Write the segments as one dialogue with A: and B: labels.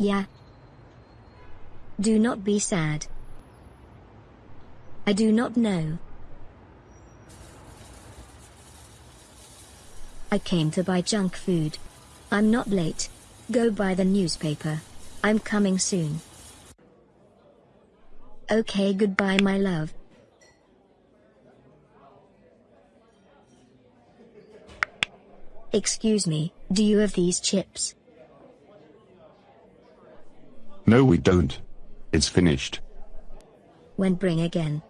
A: Yeah. Do not be sad. I do not know. I came to buy junk food. I'm not late. Go buy the newspaper. I'm coming soon. Okay, goodbye, my love. Excuse me, do you have these chips?
B: No, we don't. It's finished.
A: When bring again?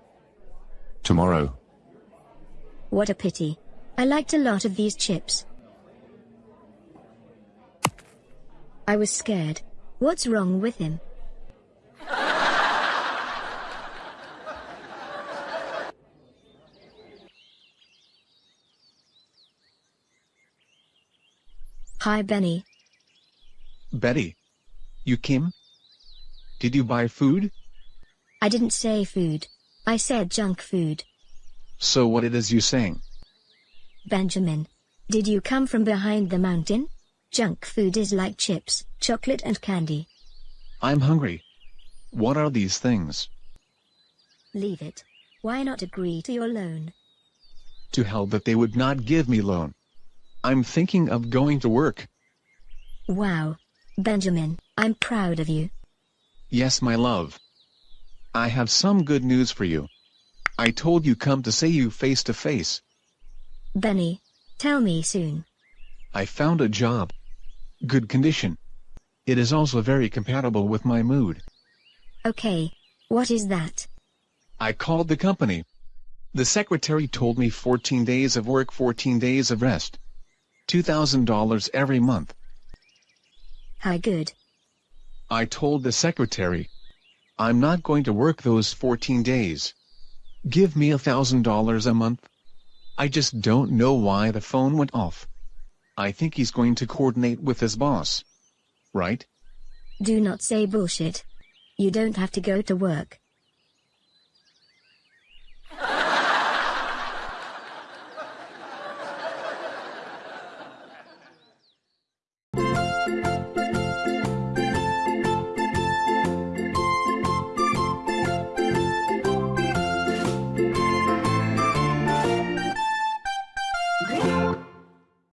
B: Tomorrow.
A: What a pity. I liked a lot of these chips. I was scared. What's wrong with him? Hi Benny.
C: Betty. You came? Did you buy food?
A: I didn't say food. I said junk food.
C: So what it is you saying?
A: Benjamin. Did you come from behind the mountain? Junk food is like chips, chocolate and candy.
C: I'm hungry. What are these things?
A: Leave it. Why not agree to your loan?
C: To hell that they would not give me loan. I'm thinking of going to work.
A: Wow. Benjamin, I'm proud of you.
C: Yes, my love. I have some good news for you. I told you come to say you face to face.
A: Benny, tell me soon.
C: I found a job. Good condition. It is also very compatible with my mood.
A: Okay. What is that?
C: I called the company. The secretary told me 14 days of work 14 days of rest. $2,000 every month.
A: How good.
C: I told the secretary. I'm not going to work those 14 days. Give me a $1,000 a month. I just don't know why the phone went off. I think he's going to coordinate with his boss. Right?
A: Do not say bullshit. You don't have to go to work.